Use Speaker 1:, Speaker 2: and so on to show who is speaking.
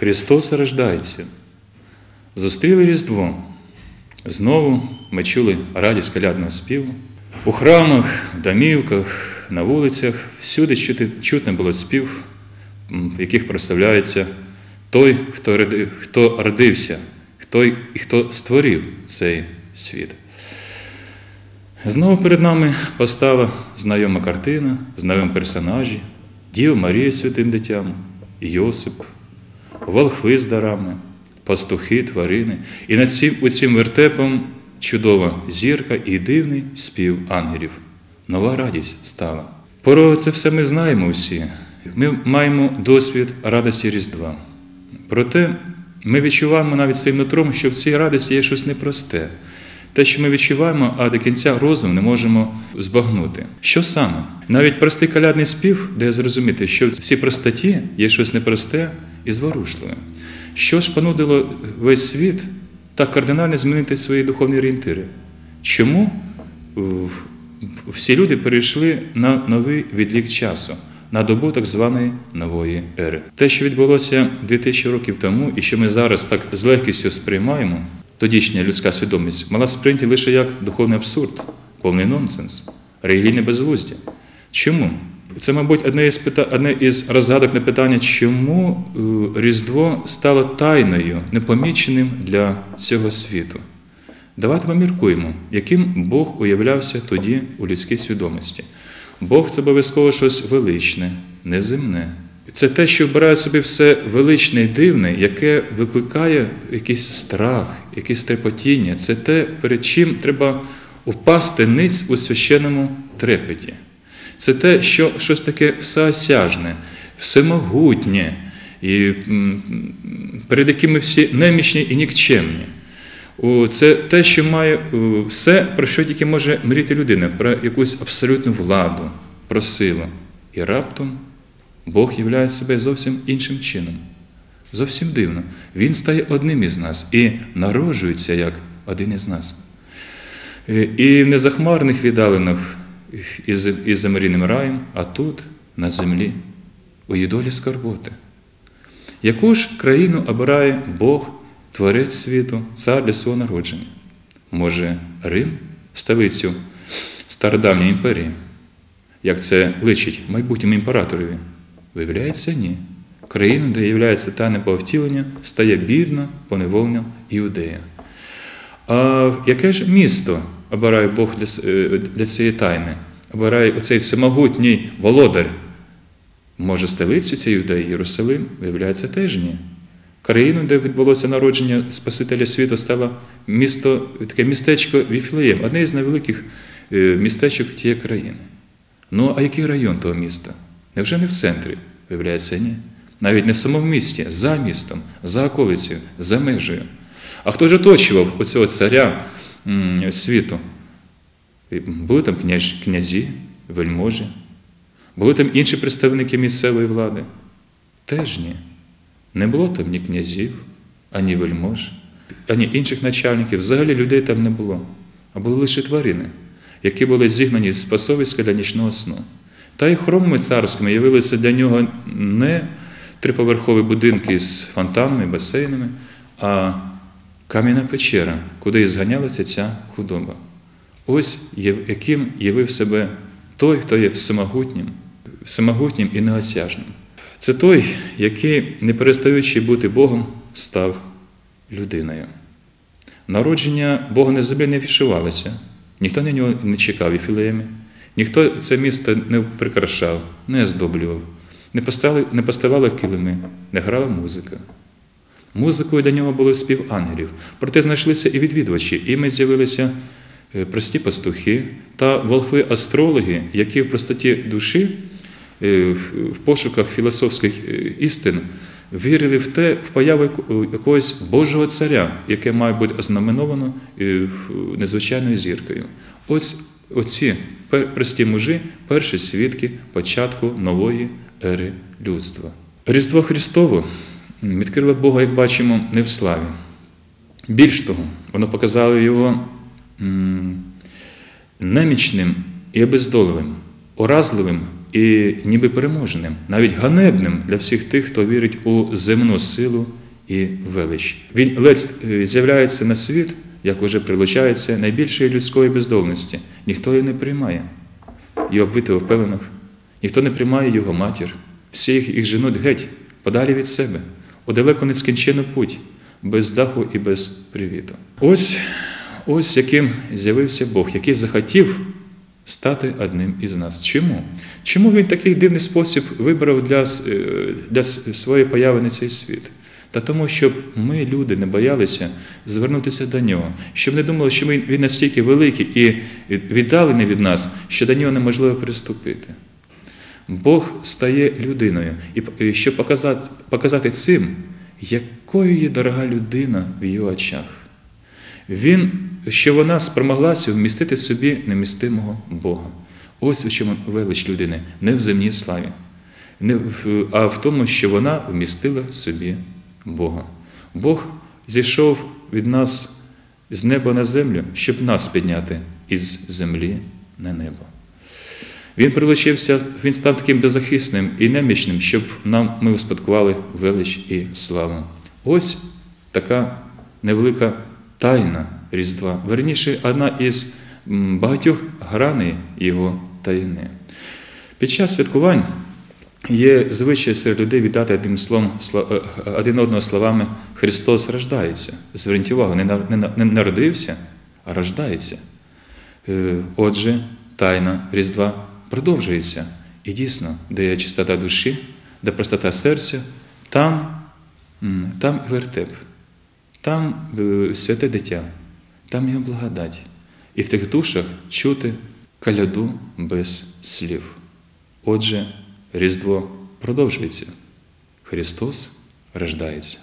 Speaker 1: Христос рождається. Зустріли Різдво. Знову ми чули радість колядного співу. У храмах, домівках, на вулицях всюди чути, чутно було спів, в яких прославляється той, хто, роди- хто родився, хто, і хто створив цей світ. Знову перед нами постала знайома картина, знайомі персонажі, Діва Марія святим дитям, Йосип, волхви з дарами, пастухи, тварини. І над цим, у цим вертепом чудова зірка і дивний спів ангелів. Нова радість стала. Про це все ми знаємо всі. Ми маємо досвід радості Різдва. Проте ми відчуваємо навіть своїм нутром, що в цій радості є щось непросте. Те, що ми відчуваємо, а до кінця розум не можемо збагнути. Що саме? Навіть простий калядний спів дає зрозуміти, що в цій простоті є щось непросте і зворушливе. Що ж понудило весь світ так кардинально змінити свої духовні орієнтири? Чому всі люди перейшли на новий відлік часу, на добу так званої нової ери? Те, що відбулося 2000 років тому, і що ми зараз так з легкістю сприймаємо, тодішня людська свідомість мала сприйняти лише як духовний абсурд, повний нонсенс, релігійне безглуздя. Чому? Це, мабуть, одне із, пита... одне із розгадок на питання, чому е, Різдво стало тайною, непоміченим для цього світу. Давайте поміркуємо, яким Бог уявлявся тоді у людській свідомості. Бог це обов'язково щось величне, неземне. Це те, що вбирає собі все величне і дивне, яке викликає якийсь страх, якесь трепотіння. Це те, перед чим треба впасти ниць у священному трепеті. Це те, що щось таке всеосяжне, всемогутнє, і перед яким ми всі немічні і нікчемні. Це те, що має все, про що тільки може мріяти людина, про якусь абсолютну владу, про силу. І раптом Бог являє себе зовсім іншим чином. Зовсім дивно. Він стає одним із нас і народжується як один із нас. Е, І в незахмарних віддалинах із замріним раєм, а тут, на землі, у її долі скорботи. Яку ж країну обирає Бог, Творець світу, цар для свого народження? Може, Рим, столицю стародавньої імперії? Як це личить майбутньому імператорові? Виявляється, ні. Країна, де являється тайне повтілення, стає бідна, поневолена іудея. А яке ж місто обирає Бог для, е, для цієї тайни? Обирає оцей всемогутній володар. Може, столицю цієї юдеї Єрусалим? Виявляється, теж ні. Країну, де відбулося народження Спасителя світу, стало місто, таке містечко Віфлеєм, одне із найвеликих е, містечок тієї країни. Ну, а який район того міста? Невже не в центрі? Виявляється, ні. Навіть не в самому місті, за містом, за околицею, за межею. А хто ж оточував оцього царя світу? Були там князі, вельможі, були там інші представники місцевої влади? Теж ні. Не було там ні князів, ані вельмож, ані інших начальників. Взагалі людей там не було, а були лише тварини, які були зігнані з пасовиська для нічного сну. Та й хромами царськими явилися для нього не триповерхові будинки з фонтанами, басейнами, а кам'яна печера, куди і зганялася ця худоба. Ось яким явив себе той, хто є всемогутнім, всемогутнім і неосяжним. Це той, який, не перестаючи бути Богом, став людиною. Народження Бога на землі не вішувалося, ніхто на нього не чекав і філеємі, ніхто це місто не прикрашав, не оздоблював, не поставали килими, не грала музика. Музикою для нього було спів ангелів. Проте знайшлися і відвідувачі, і ми з'явилися е, прості пастухи та волхви-астрологи, які в простоті душі, е, в пошуках філософських е, істин, вірили в те, в появу якогось Божого царя, яке має бути ознаменовано незвичайною зіркою. Ось оці прості мужі, перші свідки початку нової ери людства. Різдво Христово відкрило Бога, як бачимо, не в славі. Більш того, воно показало його немічним і обездоливим, уразливим і ніби переможеним, навіть ганебним для всіх тих, хто вірить у земну силу і велич. Він ледь е, з'являється на світ, як уже прилучається найбільшої людської бездомності. Ніхто її не приймає. І оббити в пеленах, ніхто не приймає його матір. Всі їх, їх женуть геть, подалі від себе, у далеко нескінчену путь, без даху і без привіту. Ось, ось яким з'явився Бог, який захотів стати одним із нас. Чому? Чому він такий дивний спосіб вибрав для, е, для своєї появи на цей світ? Та тому, щоб ми, люди, не боялися звернутися до нього, щоб не думали, що він, він настільки великий і віддалений від нас, що до нього неможливо приступити. Бог стає людиною, і і щоб показати, показати цим, якою є дорога людина в його очах. Він, що вона спромоглася вмістити собі немістимого Бога. Ось у чому велич людини, не в земній славі, не в- а в тому, що вона вмістила собі Бога. Бог зійшов від нас з неба на землю, щоб нас підняти із землі на небо. Він прилучився, він став таким беззахисним і немічним, щоб нам ми успадкували велич і славу. Ось така невелика тайна Різдва. Верніше, одна із багатьох граней його таїни. Під час святкувань є звичай серед людей віддати одним словом, е, один одного словами Христос рождається. Зверніть увагу, не на- не на- не народився, а рождається. Е, Отже, тайна Різдва продовжується. І дійсно, де є чистота душі, де простота серця, там, там вертеп, там е, святе дитя, там його благодать. І в тих душах чути каляду без слів. Отже, Різдво продовжується. Христос рождається.